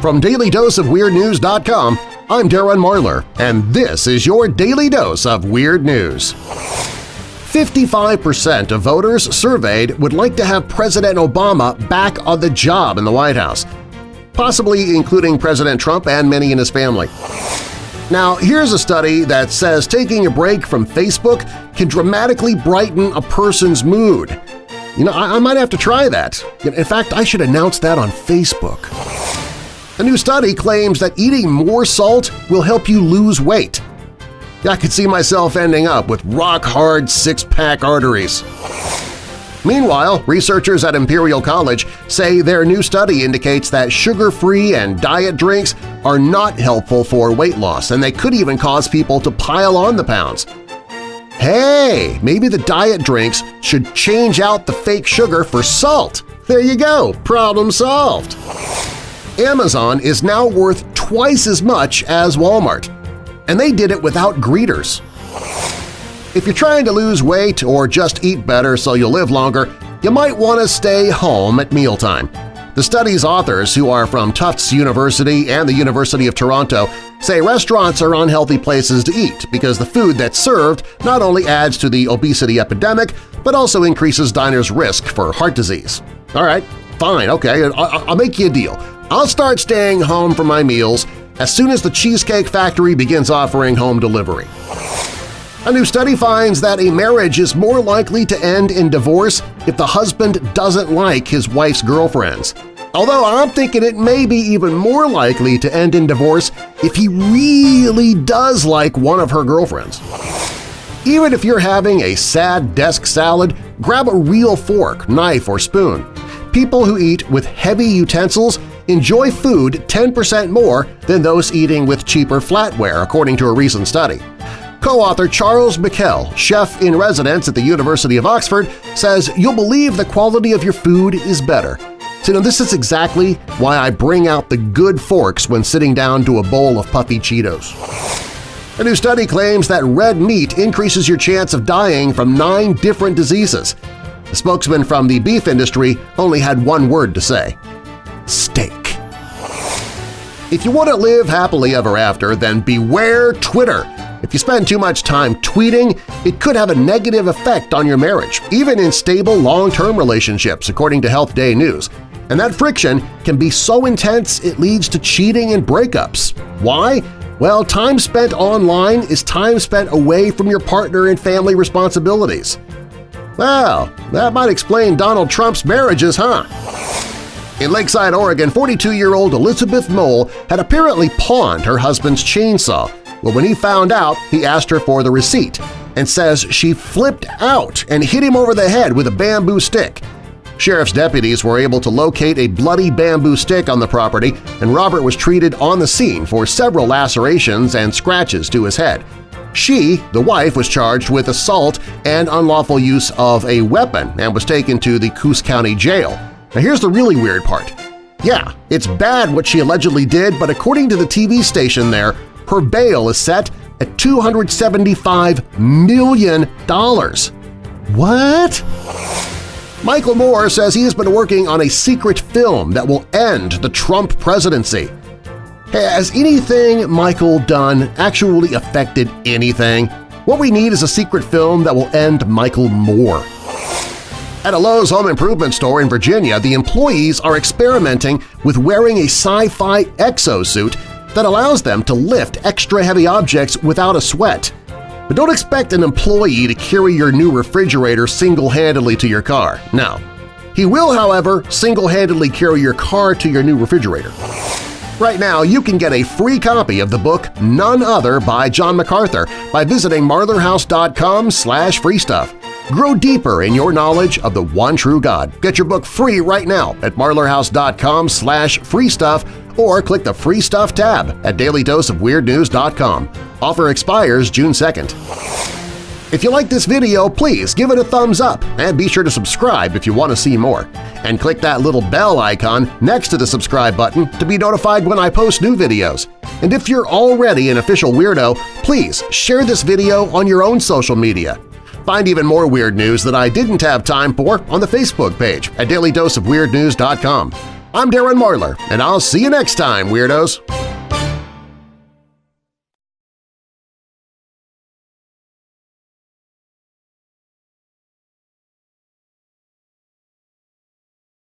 From DailyDoseOfWeirdNews.com, I'm Darren Marlar, and this is your Daily Dose of Weird News. 55% of voters surveyed would like to have President Obama back on the job in the White House, possibly including President Trump and many in his family. Now, here's a study that says taking a break from Facebook can dramatically brighten a person's mood. You know, I, I might have to try that. In fact, I should announce that on Facebook. A new study claims that eating more salt will help you lose weight. I could see myself ending up with rock-hard six-pack arteries. Meanwhile, researchers at Imperial College say their new study indicates that sugar-free and diet drinks are not helpful for weight loss and they could even cause people to pile on the pounds. Hey, maybe the diet drinks should change out the fake sugar for salt. There you go, problem solved! Amazon is now worth twice as much as Walmart, and they did it without greeters. If you're trying to lose weight or just eat better so you'll live longer, you might want to stay home at mealtime. The study's authors, who are from Tufts University and the University of Toronto, say restaurants are unhealthy places to eat because the food that's served not only adds to the obesity epidemic but also increases diners' risk for heart disease. All right, fine, okay, I'll make you a deal. I'll start staying home for my meals as soon as the Cheesecake Factory begins offering home delivery. A new study finds that a marriage is more likely to end in divorce if the husband doesn't like his wife's girlfriends. Although I'm thinking it may be even more likely to end in divorce if he really does like one of her girlfriends. Even if you're having a sad desk salad, grab a real fork, knife, or spoon. People who eat with heavy utensils enjoy food 10% more than those eating with cheaper flatware, according to a recent study. Co-author Charles Michel, chef-in-residence at the University of Oxford, says you'll believe the quality of your food is better. So you know, this is exactly why I bring out the good forks when sitting down to a bowl of puffy Cheetos. A new study claims that red meat increases your chance of dying from nine different diseases. The spokesman from the beef industry only had one word to say. If you want to live happily ever after, then beware Twitter. If you spend too much time tweeting, it could have a negative effect on your marriage, even in stable long-term relationships, according to Health Day News. And that friction can be so intense it leads to cheating and breakups. Why? Well, time spent online is time spent away from your partner and family responsibilities. Well, that might explain Donald Trump's marriages, huh? In Lakeside, Oregon, 42-year-old Elizabeth Mole had apparently pawned her husband's chainsaw, but when he found out, he asked her for the receipt and says she flipped out and hit him over the head with a bamboo stick. Sheriff's deputies were able to locate a bloody bamboo stick on the property, and Robert was treated on the scene for several lacerations and scratches to his head. She, the wife, was charged with assault and unlawful use of a weapon and was taken to the Coos County Jail. Now here's the really weird part. Yeah, it's bad what she allegedly did, but according to the TV station there, her bail is set at $275 million. What? Michael Moore says he has been working on a secret film that will end the Trump presidency. Has anything Michael done actually affected anything? What we need is a secret film that will end Michael Moore. At a Lowe's home improvement store in Virginia, the employees are experimenting with wearing a sci-fi exosuit that allows them to lift extra heavy objects without a sweat. But don't expect an employee to carry your new refrigerator single-handedly to your car. No. He will, however, single-handedly carry your car to your new refrigerator. Right now, you can get a free copy of the book None Other by John MacArthur by visiting marlarhouse.com slash freestuff. Grow deeper in your knowledge of the one true God. Get your book free right now at marlarhouse.com slash freestuff or click the Free Stuff tab at dailydoseofweirdnews.com. Offer expires June 2nd. If you like this video, please give it a thumbs up and be sure to subscribe if you want to see more. And click that little bell icon next to the subscribe button to be notified when I post new videos. And if you're already an official weirdo, please share this video on your own social media. Find even more weird news that I didn't have time for on the Facebook page at dailydoseofweirdnews.com. I'm Darren Marlar, and I'll see you next time, Weirdos!